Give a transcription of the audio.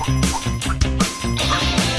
あっ。